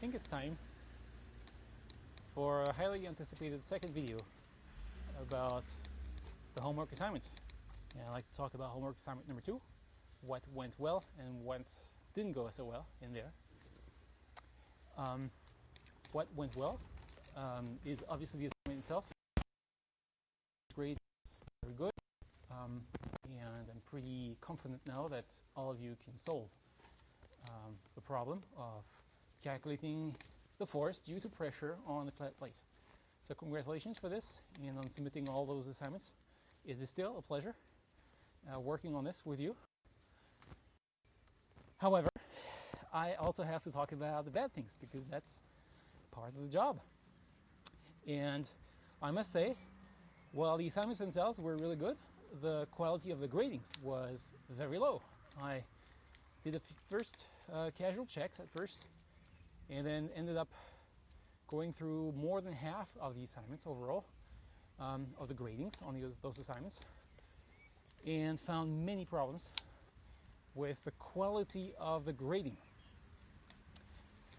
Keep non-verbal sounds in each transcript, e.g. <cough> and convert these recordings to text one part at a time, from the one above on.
think it's time for a highly anticipated second video about the homework assignment. And I'd like to talk about homework assignment number two, what went well and what didn't go so well in there. Um, what went well um, is obviously the assignment itself. Grade is very good, um, and I'm pretty confident now that all of you can solve um, the problem of calculating the force due to pressure on the flat plate. So congratulations for this and on submitting all those assignments. It is still a pleasure uh, working on this with you. However, I also have to talk about the bad things because that's part of the job. And I must say, while the assignments themselves were really good, the quality of the gradings was very low. I did the first uh, casual checks at first and then ended up going through more than half of the assignments overall um, of the gradings on those, those assignments and found many problems with the quality of the grading.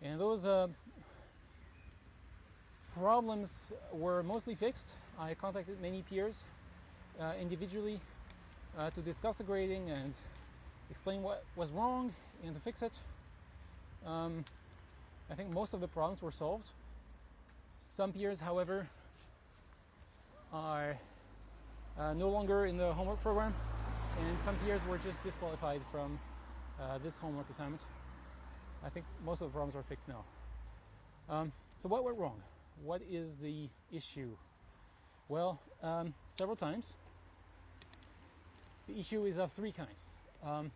And those uh, problems were mostly fixed. I contacted many peers uh, individually uh, to discuss the grading and explain what was wrong and to fix it. Um, I think most of the problems were solved. Some peers, however, are uh, no longer in the homework program, and some peers were just disqualified from uh, this homework assignment. I think most of the problems are fixed now. Um, so what went wrong? What is the issue? Well, um, several times. The issue is of three kinds. Um,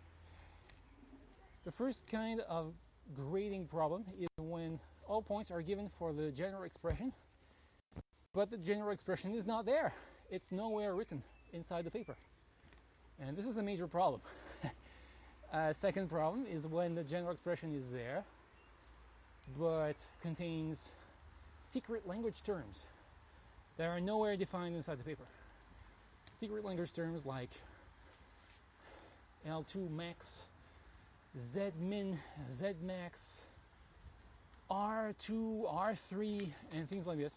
the first kind of grading problem is when all points are given for the general expression, but the general expression is not there. It's nowhere written inside the paper. And this is a major problem. <laughs> uh, second problem is when the general expression is there, but contains secret language terms that are nowhere defined inside the paper. Secret language terms like L2 max, Z min, Z max, R2, R3, and things like this.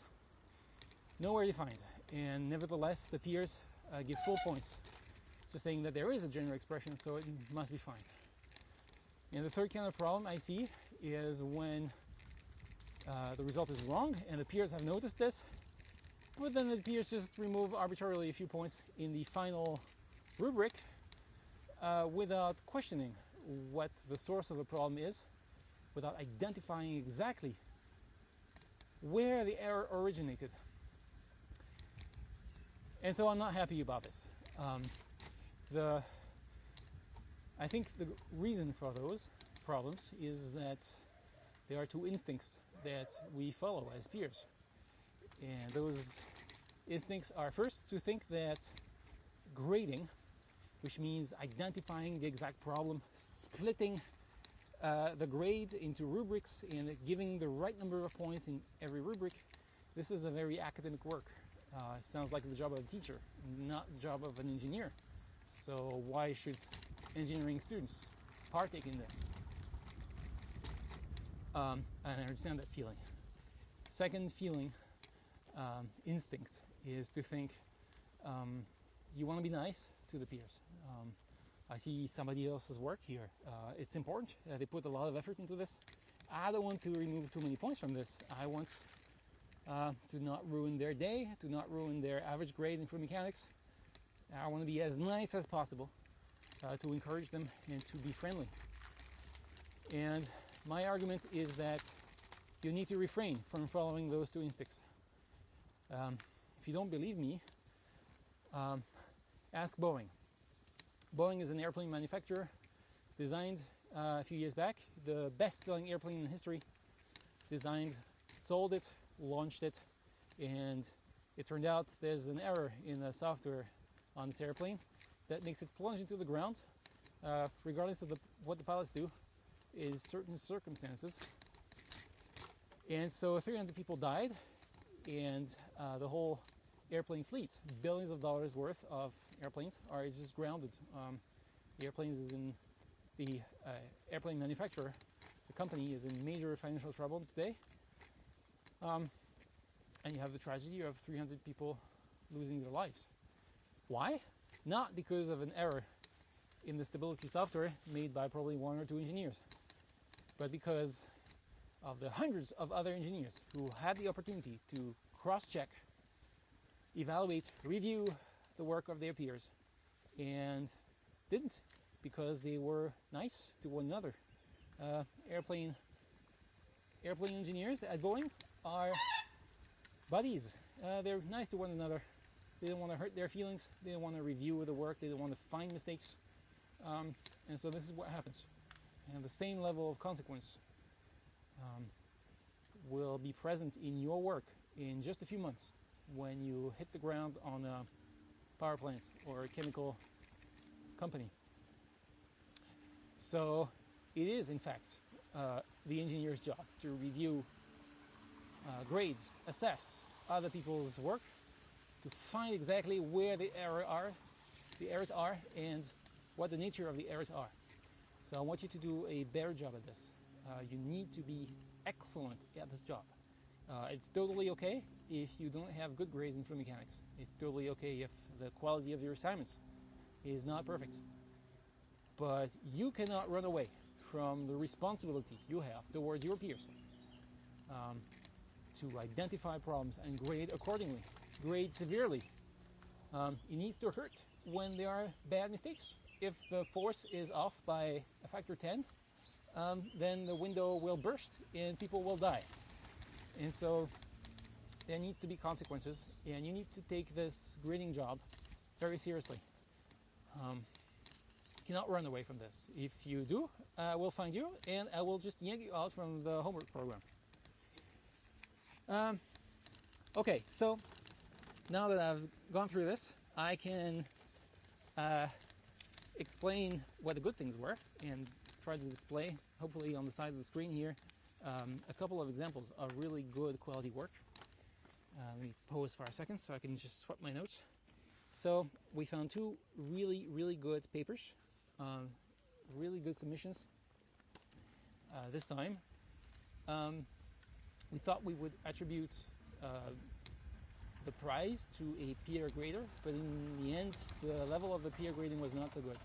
Nowhere defined. And nevertheless, the peers uh, give full points, just saying that there is a general expression, so it must be fine. And the third kind of problem I see is when uh, the result is wrong and the peers have noticed this, but then the peers just remove arbitrarily a few points in the final rubric uh, without questioning what the source of the problem is without identifying exactly where the error originated. And so I'm not happy about this. Um, the I think the reason for those problems is that there are two instincts that we follow as peers. And those instincts are first to think that grading which means identifying the exact problem, splitting uh, the grade into rubrics and giving the right number of points in every rubric. This is a very academic work. Uh, sounds like the job of a teacher, not the job of an engineer. So why should engineering students partake in this? Um, and I understand that feeling. Second feeling, um, instinct, is to think um, you want to be nice, to the peers. Um, I see somebody else's work here. Uh, it's important. Uh, they put a lot of effort into this. I don't want to remove too many points from this. I want uh, to not ruin their day, to not ruin their average grade in fluid mechanics. I want to be as nice as possible uh, to encourage them and to be friendly. And my argument is that you need to refrain from following those two instincts. Um, if you don't believe me, um, ask Boeing. Boeing is an airplane manufacturer designed uh, a few years back, the best-selling airplane in history, designed, sold it, launched it, and it turned out there's an error in the software on this airplane that makes it plunge into the ground, uh, regardless of the, what the pilots do, in certain circumstances. And so 300 people died, and uh, the whole airplane fleet, billions of dollars worth of airplanes are just grounded. Um, the airplanes is in the uh, airplane manufacturer, the company is in major financial trouble today, um, and you have the tragedy of 300 people losing their lives. Why? Not because of an error in the stability software made by probably one or two engineers, but because of the hundreds of other engineers who had the opportunity to cross-check, evaluate, review the work of their peers, and didn't because they were nice to one another. Uh, airplane airplane engineers at Boeing are buddies. Uh, they're nice to one another. They don't want to hurt their feelings. They don't want to review the work. They don't want to find mistakes. Um, and so this is what happens. And the same level of consequence um, will be present in your work in just a few months when you hit the ground on a power plant or a chemical company. So it is, in fact, uh, the engineer's job to review uh, grades, assess other people's work, to find exactly where the error are, the errors are, and what the nature of the errors are. So I want you to do a better job at this. Uh, you need to be excellent at this job. Uh, it's totally okay if you don't have good grades in fluid mechanics. It's totally okay if the quality of your assignments is not perfect. But you cannot run away from the responsibility you have towards your peers um, to identify problems and grade accordingly, grade severely. Um, it needs to hurt when there are bad mistakes. If the force is off by a factor 10, um, then the window will burst and people will die. And so there needs to be consequences, and you need to take this grading job very seriously. Um, cannot run away from this. If you do, I will find you and I will just yank you out from the homework program. Um, okay, so now that I've gone through this, I can uh, explain what the good things were and try to display, hopefully on the side of the screen here, um, a couple of examples of really good quality work. Uh, let me pause for a second so I can just swap my notes. So we found two really, really good papers, um, really good submissions uh, this time. Um, we thought we would attribute uh, the prize to a peer grader, but in the end, the level of the peer grading was not so good.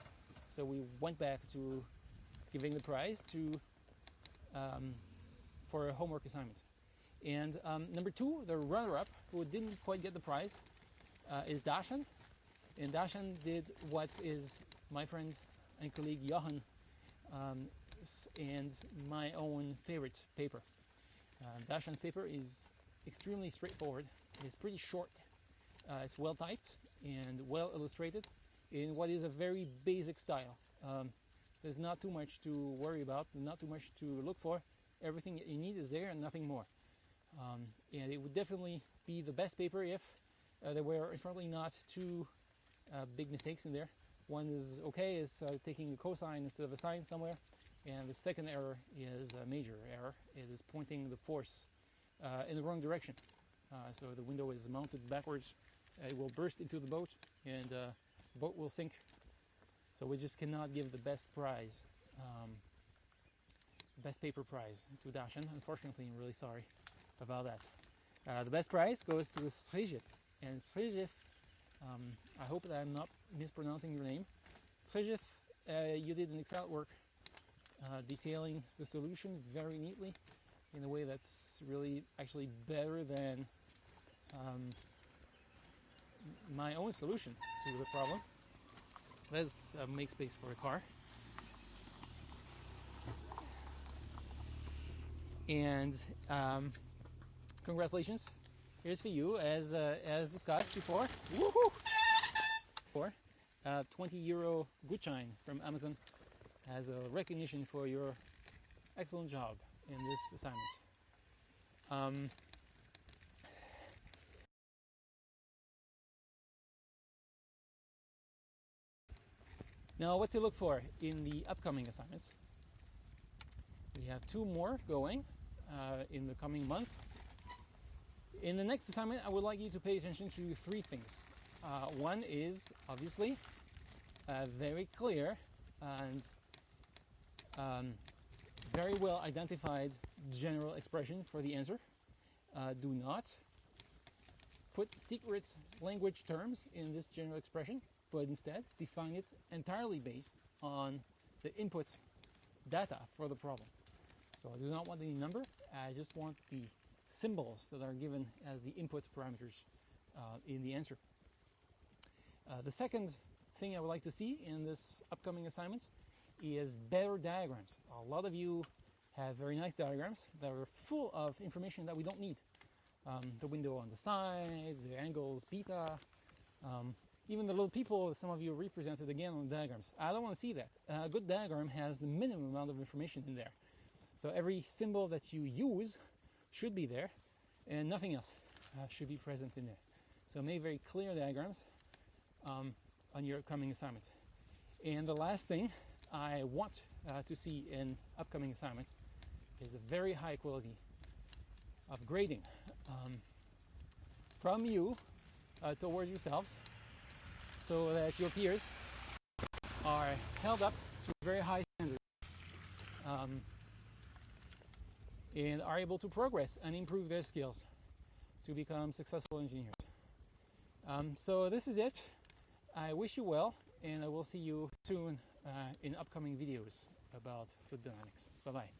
So we went back to giving the prize to um, for a homework assignment. And um, number two, the runner-up, who didn't quite get the prize, uh, is Dashan. And Dashan did what is my friend and colleague Johan um, and my own favorite paper. Uh, Dashan's paper is extremely straightforward. It's pretty short. Uh, it's well typed and well illustrated in what is a very basic style. Um, there's not too much to worry about, not too much to look for. Everything that you need is there and nothing more. Um, and it would definitely be the best paper if uh, there were unfortunately not two uh, big mistakes in there. One is okay, is uh, taking a cosine instead of a sine somewhere, and the second error is a major error. It is pointing the force uh, in the wrong direction. Uh, so the window is mounted backwards. It will burst into the boat, and uh, the boat will sink. So we just cannot give the best prize, um, best paper prize to Dashan. Unfortunately, I'm really sorry about that. Uh, the best prize goes to Srijif. And Srijif, um, I hope that I'm not mispronouncing your name. Srijif, uh, you did an excellent work uh, detailing the solution very neatly in a way that's really actually better than um, my own solution to the problem. Let's uh, make space for a car. And um, congratulations. Here's for you, as uh, as discussed before. Woohoo! For uh, 20 euro Gutschein from Amazon as a recognition for your excellent job in this assignment. Um, now, what to look for in the upcoming assignments? We have two more going uh, in the coming month. In the next assignment, I would like you to pay attention to three things. Uh, one is obviously uh, very clear and um, very well identified general expression for the answer. Uh, do not put secret language terms in this general expression, but instead define it entirely based on the input data for the problem. So I do not want any number, I just want the symbols that are given as the input parameters uh, in the answer. Uh, the second thing I would like to see in this upcoming assignment is better diagrams. A lot of you have very nice diagrams that are full of information that we don't need. Um, the window on the side, the angles, beta, um, even the little people some of you represented again on diagrams. I don't want to see that. A good diagram has the minimum amount of information in there. So every symbol that you use should be there and nothing else uh, should be present in there. So make very clear diagrams um, on your upcoming assignments. And the last thing I want uh, to see in upcoming assignments is a very high quality of grading um, from you uh, towards yourselves so that your peers are held up to very high standards um, and are able to progress and improve their skills to become successful engineers. Um, so this is it. I wish you well, and I will see you soon uh, in upcoming videos about fluid dynamics. Bye bye.